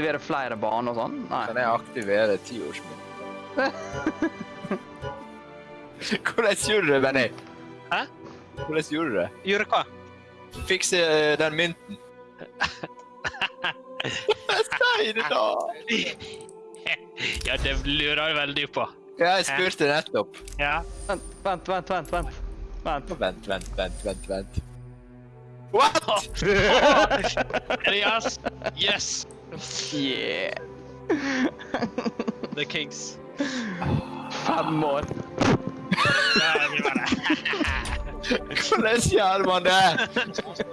aktivere flere baner og sånn? Nei. Kan jeg aktivere tiårsmynt? Hvordan gjorde du det, Benny? Hæ? Hvordan gjorde du det? Gjorde hva? Fikse eh, den mynten. Si det, da! Ja, det lurer jeg veldig på. Ja, jeg spurte nettopp. Ja. Vent, vent, vent. vent, vent. vent. Vent, vent, vent, vent, vent. What?! Yes, Yes! yeah. the kings. Femmor. Kolesjar var det?